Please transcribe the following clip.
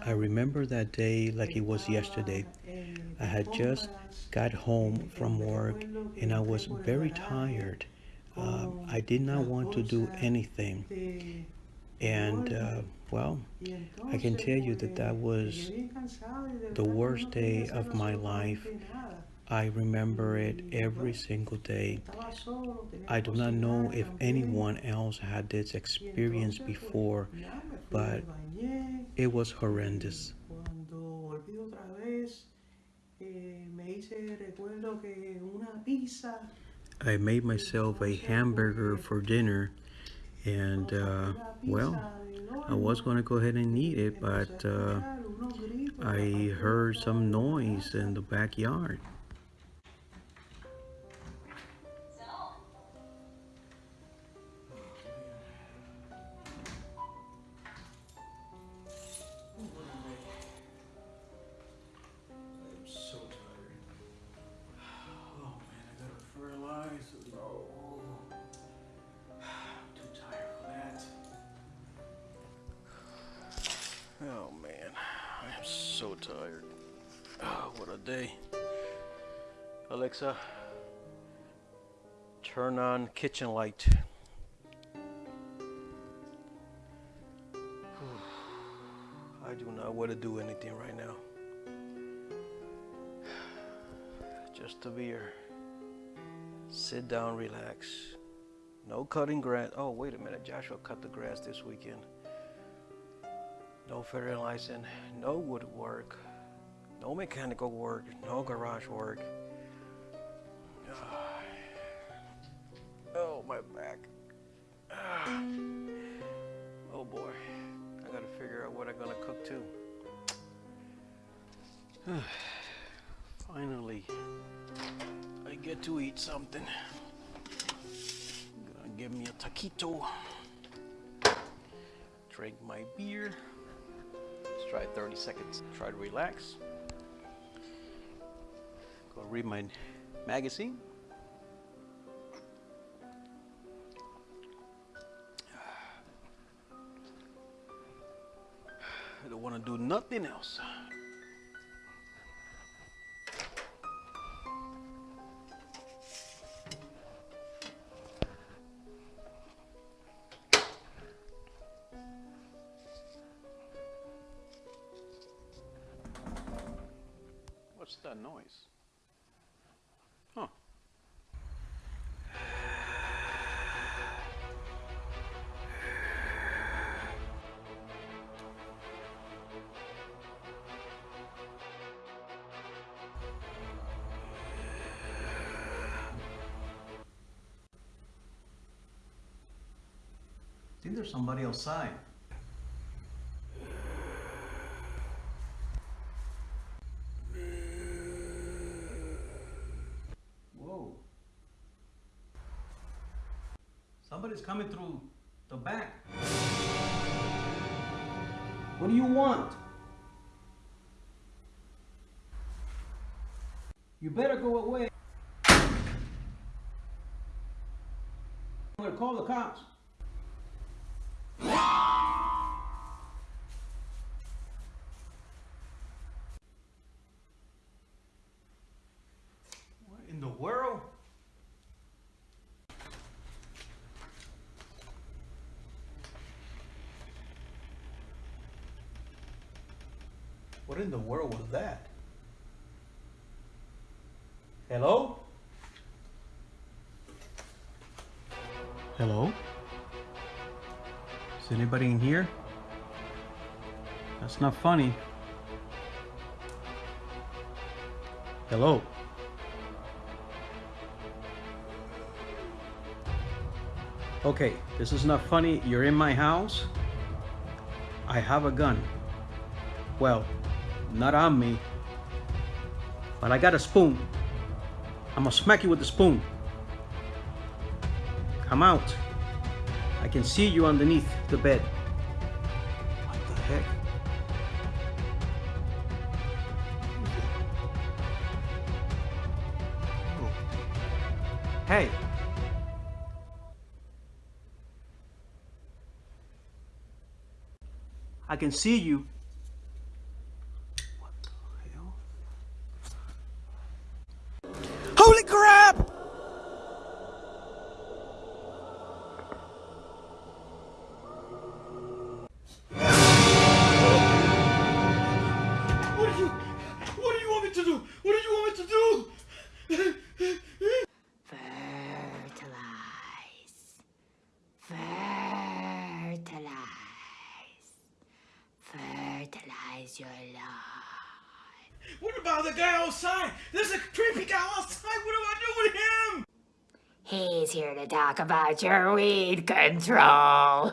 I remember that day like it was yesterday. I had just got home from work and I was very tired. Uh, I did not want to do anything. And, uh, well, I can tell you that that was the worst day of my life. I remember it every single day. I do not know if anyone else had this experience before, but it was horrendous. I made myself a hamburger for dinner, and uh, well, I was going to go ahead and eat it, but uh, I heard some noise in the backyard. Oh. Oh man, I am so tired. Oh, what a day. Alexa, turn on kitchen light. I do not want to do anything right now. Just a beer. Sit down, relax. No cutting grass. Oh, wait a minute. Joshua cut the grass this weekend. No fertilizing, no woodwork, no mechanical work, no garage work. Oh, my back. Oh boy. I gotta figure out what I'm gonna cook too. Finally, get to eat something. Gonna give me a taquito. Drink my beer. Let's try 30 seconds. Try to relax. Go read my magazine. I don't want to do nothing else. What's that noise? Huh. I think there's somebody outside. Somebody's coming through the back. What do you want? You better go away. I'm gonna call the cops. What in the world was that? Hello? Hello? Is anybody in here? That's not funny. Hello? Okay, this is not funny. You're in my house. I have a gun. Well, not on me. But I got a spoon. I'm gonna smack you with the spoon. Come out. I can see you underneath the bed. What the heck? Hey! I can see you Fertilize your life. What about the guy outside? There's a creepy guy outside. What do I do with him? He's here to talk about your weed control.